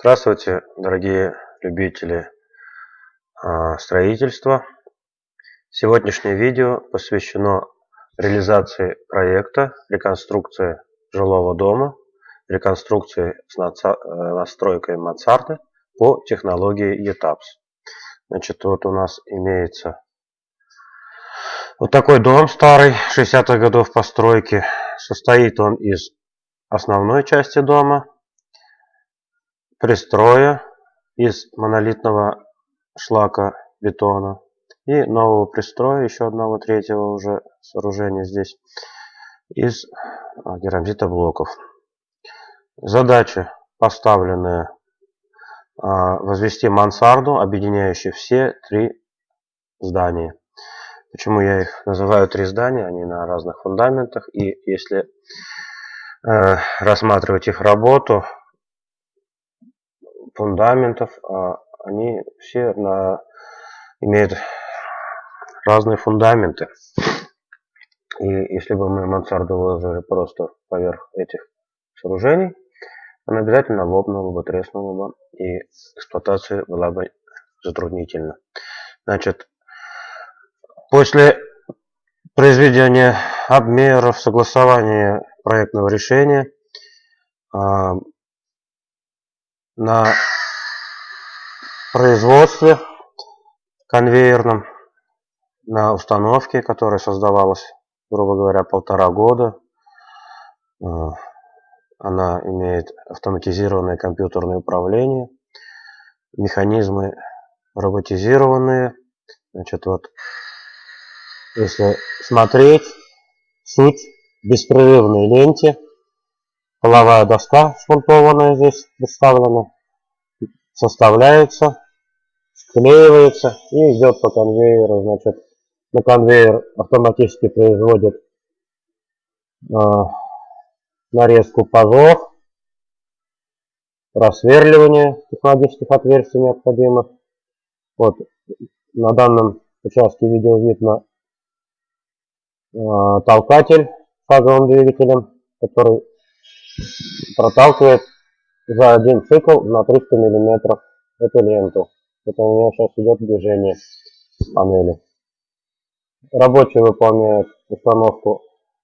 Здравствуйте, дорогие любители а, строительства. Сегодняшнее видео посвящено реализации проекта реконструкции жилого дома, реконструкции с э, настройкой мансарды по технологии ETAPS. Значит, вот у нас имеется вот такой дом старый, 60-х годов постройки. Состоит он из основной части дома, пристроя из монолитного шлака бетона и нового пристроя, еще одного третьего уже сооружения здесь, из а, керамзитоблоков. Задача поставленная а, возвести мансарду, объединяющую все три здания. Почему я их называю три здания? Они на разных фундаментах. И если э, рассматривать их работу, фундаментов, а они все на, имеют разные фундаменты. И если бы мы мансарду выложили просто поверх этих сооружений, она обязательно лопнула бы, треснула бы, и эксплуатация была бы затруднительна. Значит, после произведения обмеров, согласования проектного решения, а, на производстве конвейерном, на установке, которая создавалась, грубо говоря, полтора года. Э, она имеет автоматизированное компьютерное управление, механизмы роботизированные. Значит, вот, если смотреть, суть беспрерывной ленте – половая доска шпунтованная здесь представлена, составляется, склеивается и идет по конвейеру. Значит, на конвейер автоматически производит э, нарезку пазов, просверливание технологических отверстий необходимых. Вот на данном участке видео видно э, толкатель фазовым двигателем, который проталкивает за один цикл на 300 миллиметров эту ленту. Это у меня сейчас идет движение панели. Рабочие выполняют установку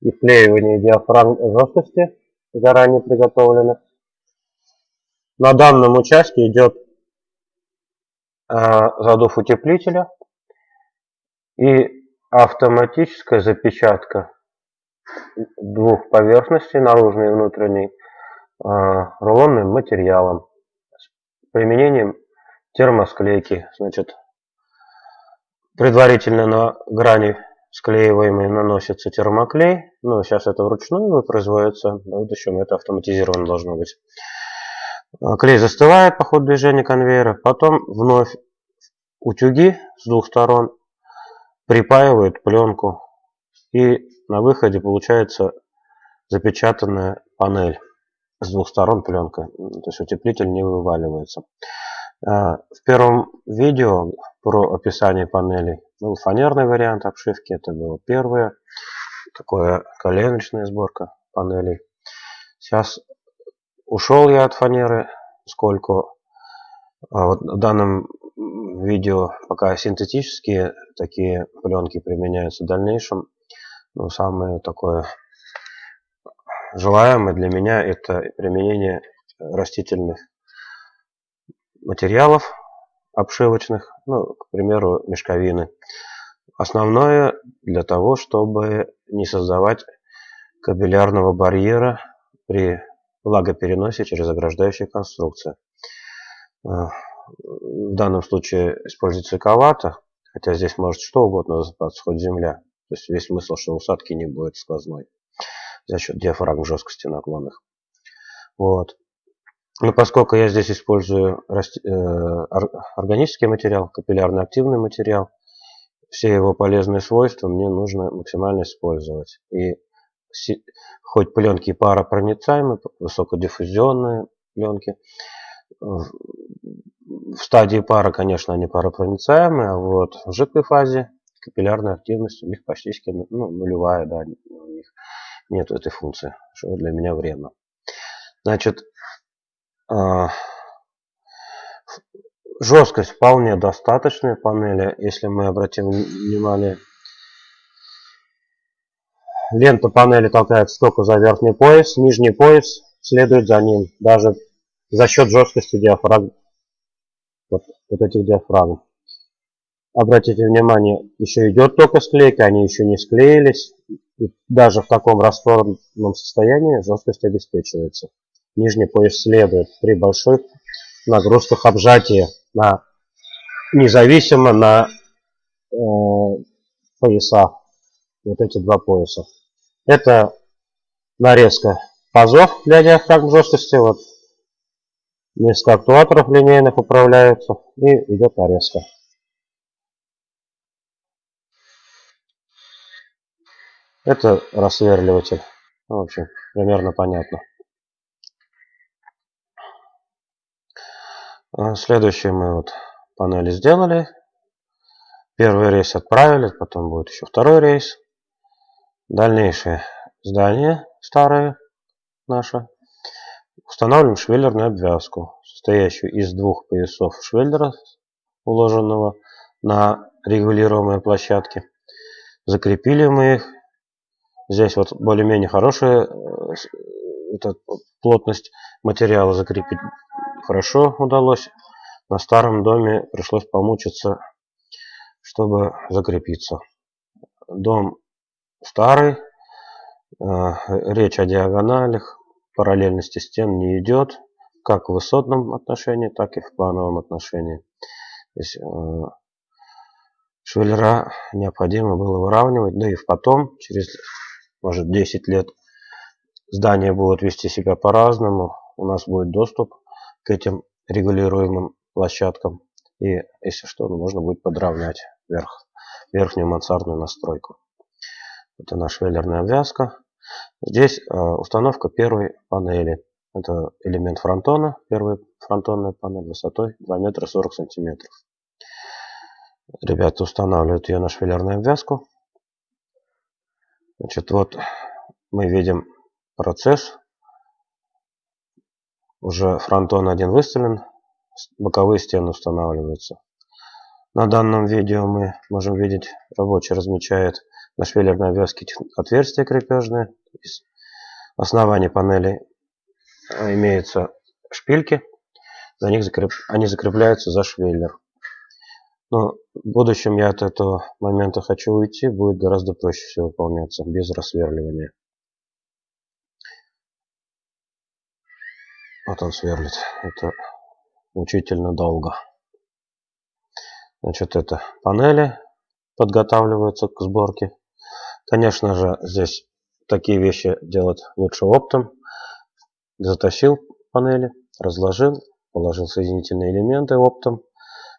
и вклеивание диафрагм жесткости, заранее приготовленных. На данном участке идет э, задув утеплителя и автоматическая запечатка двух поверхностей, наружной и внутренней, а, рулонным материалом с применением термосклейки. Значит, предварительно на грани склеиваемой наносится термоклей. Ну, сейчас это вручную производится. В будущем это автоматизировано должно быть. А, клей застывает по ходу движения конвейера. Потом вновь утюги с двух сторон припаивают пленку. И на выходе получается запечатанная панель с двух сторон пленка, то есть утеплитель не вываливается. А, в первом видео про описание панелей был фанерный вариант обшивки, это было первое, такое коленочная сборка панелей. Сейчас ушел я от фанеры, сколько а вот в данном видео пока синтетические такие пленки применяются в дальнейшем но самое такое желаемое для меня это применение растительных материалов обшивочных, ну, к примеру, мешковины. Основное для того, чтобы не создавать кабелярного барьера при влагопереносе через ограждающие конструкции. В данном случае используется ковата, хотя здесь может что угодно засыпаться, хоть земля. То есть весь смысл, что усадки не будет сквозной за счет диафрагм жесткости наклонных. Вот. Но поскольку я здесь использую э, органический материал, капиллярно активный материал, все его полезные свойства мне нужно максимально использовать. И хоть пленки паропроницаемые, высокодиффузионные пленки, в стадии пара, конечно, они паропроницаемые, а вот в жидкой фазе капиллярная активность у них почти ну, нулевая, да, у них нет этой функции, что для меня вредно. Значит, а, жесткость вполне достаточная панели, если мы обратим внимание. Лента панели толкается только за верхний пояс, нижний пояс следует за ним, даже за счет жесткости диафрагм, вот, вот этих диафрагм. Обратите внимание, еще идет только склейка, они еще не склеились. И даже в таком растворном состоянии жесткость обеспечивается. Нижний пояс следует при больших нагрузках обжатия на независимо на э, пояса. Вот эти два пояса. Это нарезка пазов для диафрагм жесткости. Вот несколько актуаторов линейных управляются и идет нарезка. Это рассверливатель. Ну, в общем, примерно понятно. А, следующее мы вот панели сделали. Первый рейс отправили, потом будет еще второй рейс. Дальнейшее здание старое наше. Устанавливаем швеллерную обвязку, состоящую из двух поясов швеллера, уложенного на регулируемой площадке. Закрепили мы их Здесь вот более-менее хорошая э, эта плотность материала закрепить хорошо удалось. На старом доме пришлось помучиться, чтобы закрепиться. Дом старый, э, речь о диагоналях, параллельности стен не идет, как в высотном отношении, так и в плановом отношении. Здесь э, швеллера необходимо было выравнивать, да и потом, через может 10 лет здания будут вести себя по-разному. У нас будет доступ к этим регулируемым площадкам. И если что, можно будет подравнять верх, верхнюю мансардную настройку. Это наша веллерная обвязка. Здесь э, установка первой панели. Это элемент фронтона, первая фронтонная панель высотой 2 метра 40 сантиметров. Ребята устанавливают ее на швеллерную обвязку. Значит, вот мы видим процесс. Уже фронтон один выставлен, боковые стены устанавливаются. На данном видео мы можем видеть, рабочий размечает на швеллерной обвязке отверстия крепежные. Из основания панели имеются шпильки, за них закреп... они закрепляются за швеллер. Но в будущем я от этого момента хочу уйти, будет гораздо проще все выполняться, без рассверливания. Вот он сверлит. Это мучительно долго. Значит, это панели подготавливаются к сборке. Конечно же, здесь такие вещи делать лучше оптом. Затащил панели, разложил, положил соединительные элементы оптом,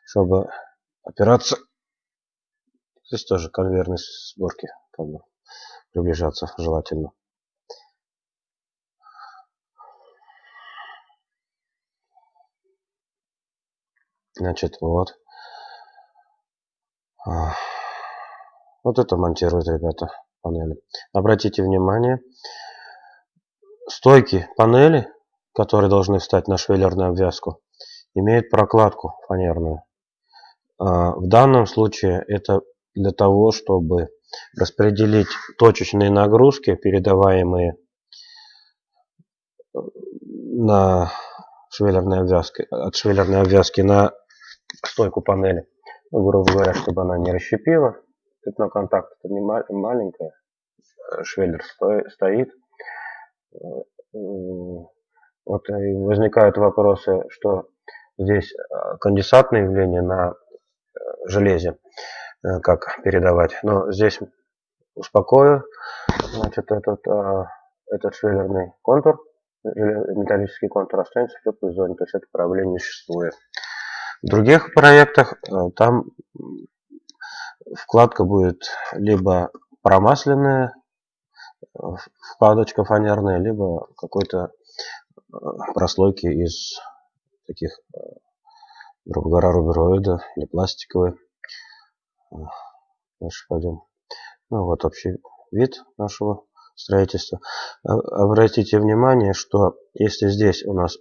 чтобы опираться. Здесь тоже конвейерной сборки как бы приближаться желательно. Значит, вот. А, вот это монтируют ребята панели. Обратите внимание, стойки панели, которые должны встать на швеллерную обвязку, имеют прокладку фанерную. А, в данном случае это для того, чтобы распределить точечные нагрузки, передаваемые э, на швеллерной обвязке, от швеллерной обвязки на стойку панели. Грубо говоря, чтобы она не расщепила. Пятно контакта не маленькое. Э, швеллер стоит. Э, вот возникают вопросы, что здесь конденсатное явление на железе, э, как передавать. Но здесь успокою, значит, этот, э, этот швеллерный контур, металлический контур останется в теплой зоне, то есть это проблем не существует. В других проектах э, там вкладка будет либо промасленная, вкладочка фанерная, либо какой-то прослойки из таких грубо говоря, рубероида или пластиковые. Дальше пойдем. Ну вот общий вид нашего строительства. Обратите внимание, что если здесь у нас